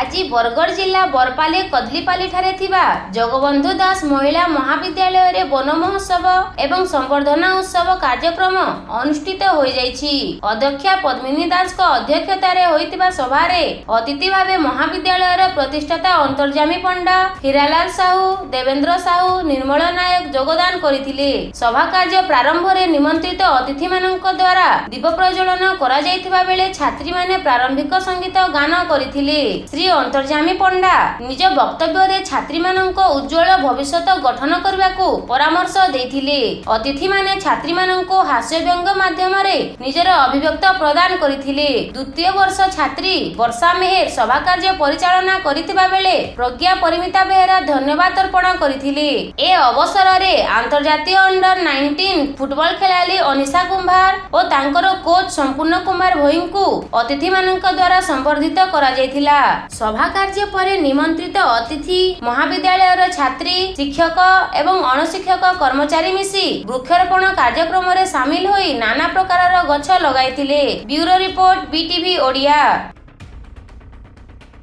ଆଜି ବରଗଡ଼ ଜିଲ୍ଲା ବରପାଲି କଦଲିପାଲିଠାରେ ଥିବା ଜଗବନ୍ଧୁ ଦାସ ମହିଳା ମହାବିଦ୍ୟାଳୟରେ ବନ ମହୋତ୍ସବ ଏବଂ ସମ୍ବର୍ଦ୍ଧନା ଉତ୍ସବ କାର୍ଯ୍ୟକ୍ରମ ଅନୁଷ୍ଠିତ ହୋଇଯାଇଛି ଅଧ୍ୟକ୍ଷା ପଦ୍ମିନୀ ଦାସଙ୍କ ଅଧ୍ୟକ୍ଷତାରେ ହୋଇଥିବା ସଭାରେ ଅତିଥି ଭାବେ ମହାବିଦ୍ୟାଳୟର ପ୍ରତିଷ୍ଠାତା ଅନ୍ତର୍ଜାମୀ ପଣ୍ଡା ହୀରାଲାଲ ସାହୁ ଦେବେନ୍ଦ୍ର ସାହୁ ନିର୍ମଳ ନାୟକ ଯୋଗଦାନ କରିଥିଲେ ସଭା କାର୍ଯ୍ୟ ପ୍ରାରମ୍ଭରେ ନିମନ୍ତ୍ରିତ ଅତିଥିମାନଙ୍କ ଦ୍ୱାରା ଦୀପ ପ୍ରଜ୍ୱଳନ କରାଯାଇଥିବା ବେଳେ ଛାତ୍ରୀମାନେ ପ୍ରାରମ୍ଭିକ ସଙ୍ଗୀତ ଗାନ କରିଥିଲେ ଶ୍ରୀ ଶ୍ରୀ ଅନ୍ତର୍ଜାମୀ ପଣ୍ଡା ନିଜ ବକ୍ତବ୍ୟରେ ଛାତ୍ରୀମାନଙ୍କ ଉଜ୍ଜଳ ଭବିଷ୍ୟତ ଗଠନ କରିବାକୁ ପରାମର୍ଶ ଦେଇଥିଲେ ଅତିଥିମାନେ ଛାତ୍ରୀମାନଙ୍କୁ ହାସ୍ୟବ୍ୟଙ୍ଗ ମାଧ୍ୟମରେ ନିଜର ଅଭିବ୍ୟକ୍ତ ପ୍ରଦାନ କରିଥିଲେ ଦ୍ୱିତୀୟ ବର୍ଷ ଛାତ୍ରୀ ବର୍ଷା ମେହେର ସଭାକାର୍ଯ୍ୟ ପରିଚାଳନା କରିଥିବା ବେଳେ ପ୍ରଜ୍ଞା ପରିମିତା ବେହେରା ଧନ୍ୟବାଦ ଅର୍ପଣ କରିଥିଲେ ଏ ଅବସରରେ ଆନ୍ତର୍ଜାତୀୟ ଅଣ୍ଡର ନାଇଣ୍ଟିନ୍ ଫୁଟବଲ ଖେଳାଳି ଅନିଶା କୁମ୍ଭାର ଓ ତାଙ୍କର କୋଚ୍ ସମ୍ପୂର୍ଣ୍ଣ କୁମାର ଭୋଇଙ୍କୁ ଅତିଥିମାନଙ୍କ ଦ୍ୱାରା ସମ୍ବର୍ଦ୍ଧିତ କରାଯାଇଥିଲା সভা কার্য পরে নিমন্ত্রিত অতিথি মহাবিদ্যালয়ের ছাত্রী শিক্ষক এবং অনশিক্ষক কর্মচারী মিশি বৃক্ষরোপণ কার্যক্রমে সামিল হয়ে নানা প্রকারের গছ লগাইলে ব্যুরো রিপোর্ট বিটিভি ওড়িয়া